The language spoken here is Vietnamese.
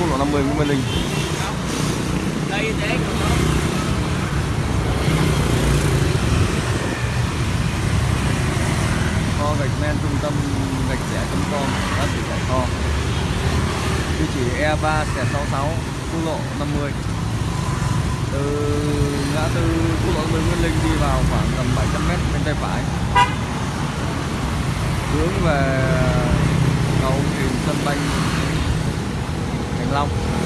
quốc lộ 50 Nguyễn Văn Linh. Đây thế kho gạch men trung tâm gạch rẻ.com đã bị chạy kho. Địa chỉ E3 66 quốc lộ 50 từ ngã tư quốc lộ 50 Nguyễn Linh đi vào khoảng tầm 700 m bên tay phải. Hướng về Long.